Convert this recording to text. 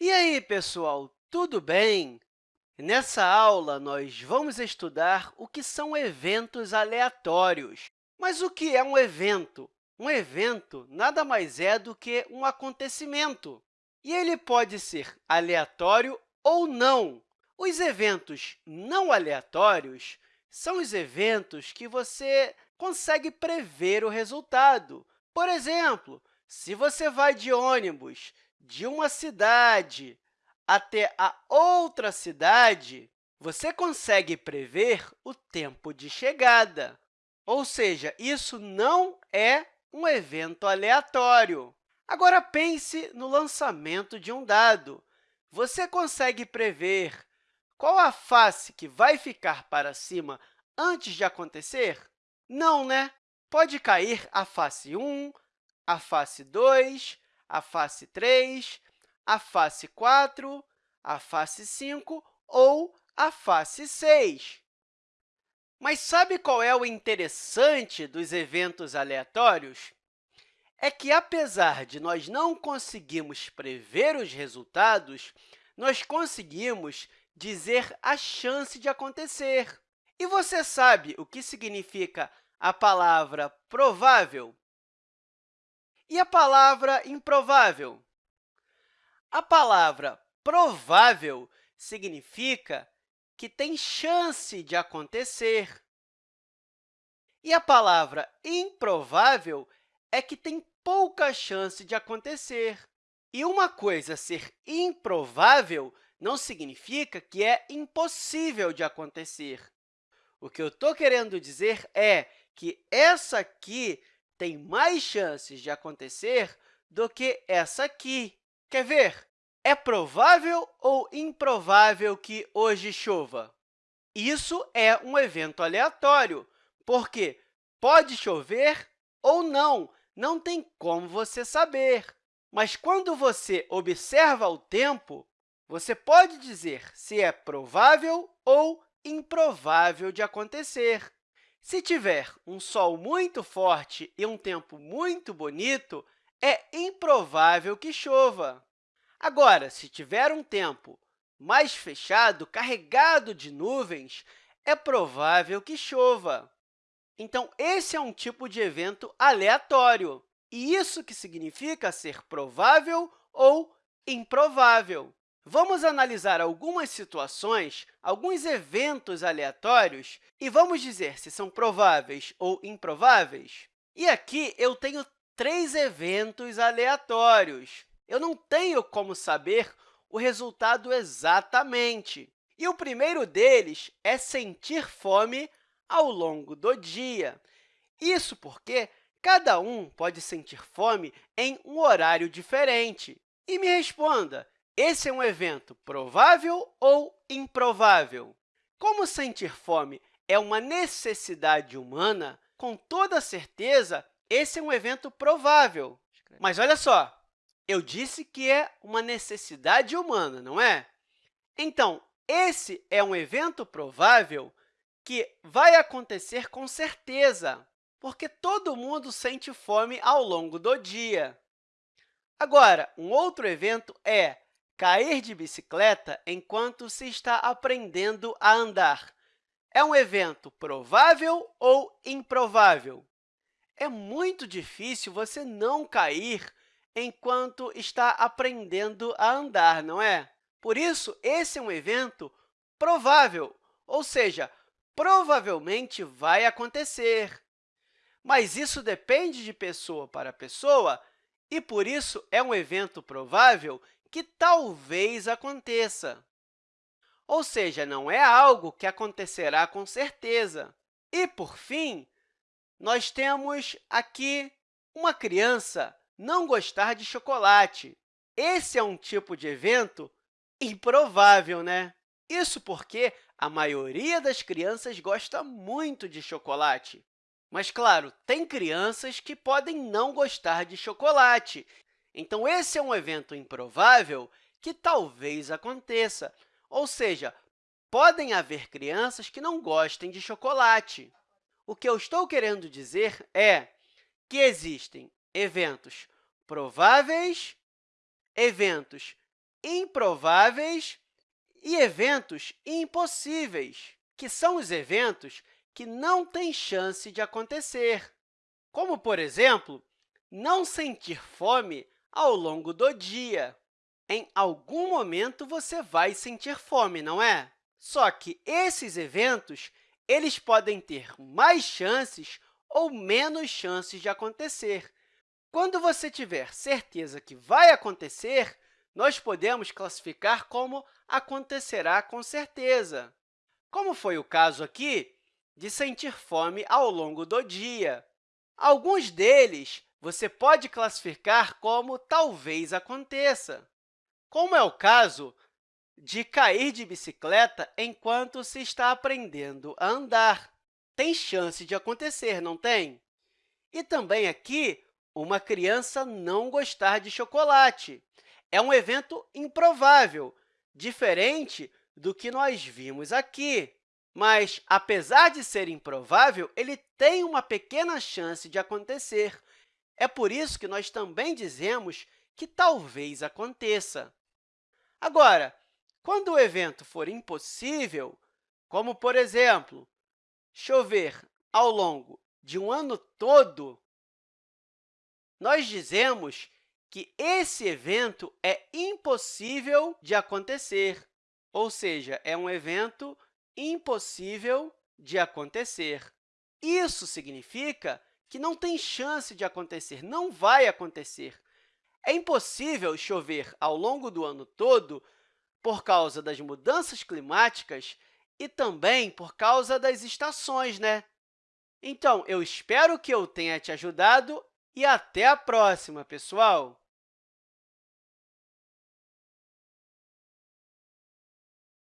E aí, pessoal, tudo bem? Nessa aula, nós vamos estudar o que são eventos aleatórios. Mas o que é um evento? Um evento nada mais é do que um acontecimento, e ele pode ser aleatório ou não. Os eventos não aleatórios são os eventos que você consegue prever o resultado. Por exemplo, se você vai de ônibus de uma cidade até a outra cidade, você consegue prever o tempo de chegada. Ou seja, isso não é um evento aleatório. Agora, pense no lançamento de um dado. Você consegue prever qual a face que vai ficar para cima antes de acontecer? Não, né? Pode cair a face 1, a face 2, a face 3, a face 4, a face 5 ou a face 6. Mas sabe qual é o interessante dos eventos aleatórios? É que, apesar de nós não conseguirmos prever os resultados, nós conseguimos dizer a chance de acontecer. E você sabe o que significa a palavra provável? E a palavra improvável? A palavra provável significa que tem chance de acontecer. E a palavra improvável é que tem pouca chance de acontecer. E uma coisa ser improvável não significa que é impossível de acontecer. O que eu estou querendo dizer é que essa aqui tem mais chances de acontecer do que essa aqui. Quer ver? É provável ou improvável que hoje chova? Isso é um evento aleatório, porque pode chover ou não, não tem como você saber. Mas quando você observa o tempo, você pode dizer se é provável ou improvável de acontecer. Se tiver um sol muito forte e um tempo muito bonito, é improvável que chova. Agora, se tiver um tempo mais fechado, carregado de nuvens, é provável que chova. Então, esse é um tipo de evento aleatório, e isso que significa ser provável ou improvável. Vamos analisar algumas situações, alguns eventos aleatórios, e vamos dizer se são prováveis ou improváveis. E aqui eu tenho três eventos aleatórios. Eu não tenho como saber o resultado exatamente. E o primeiro deles é sentir fome ao longo do dia. Isso porque cada um pode sentir fome em um horário diferente. E me responda, esse é um evento provável ou improvável? Como sentir fome é uma necessidade humana, com toda certeza, esse é um evento provável. Mas olha só, eu disse que é uma necessidade humana, não é? Então, esse é um evento provável que vai acontecer com certeza, porque todo mundo sente fome ao longo do dia. Agora, um outro evento é Cair de bicicleta enquanto se está aprendendo a andar é um evento provável ou improvável? É muito difícil você não cair enquanto está aprendendo a andar, não é? Por isso, esse é um evento provável, ou seja, provavelmente vai acontecer. Mas isso depende de pessoa para pessoa, e, por isso, é um evento provável que talvez aconteça. Ou seja, não é algo que acontecerá com certeza. E, por fim, nós temos aqui uma criança não gostar de chocolate. Esse é um tipo de evento improvável, né? Isso porque a maioria das crianças gosta muito de chocolate. Mas, claro, tem crianças que podem não gostar de chocolate, então, esse é um evento improvável que talvez aconteça, ou seja, podem haver crianças que não gostem de chocolate. O que eu estou querendo dizer é que existem eventos prováveis, eventos improváveis e eventos impossíveis, que são os eventos que não têm chance de acontecer, como, por exemplo, não sentir fome ao longo do dia. Em algum momento, você vai sentir fome, não é? Só que esses eventos eles podem ter mais chances ou menos chances de acontecer. Quando você tiver certeza que vai acontecer, nós podemos classificar como acontecerá com certeza, como foi o caso aqui de sentir fome ao longo do dia. Alguns deles você pode classificar como talvez aconteça, como é o caso de cair de bicicleta enquanto se está aprendendo a andar. Tem chance de acontecer, não tem? E também aqui, uma criança não gostar de chocolate. É um evento improvável, diferente do que nós vimos aqui. Mas, apesar de ser improvável, ele tem uma pequena chance de acontecer. É por isso que nós também dizemos que talvez aconteça. Agora, quando o evento for impossível, como, por exemplo, chover ao longo de um ano todo, nós dizemos que esse evento é impossível de acontecer, ou seja, é um evento impossível de acontecer. Isso significa que não tem chance de acontecer, não vai acontecer. É impossível chover ao longo do ano todo por causa das mudanças climáticas e também por causa das estações, né? Então, eu espero que eu tenha te ajudado e até a próxima, pessoal!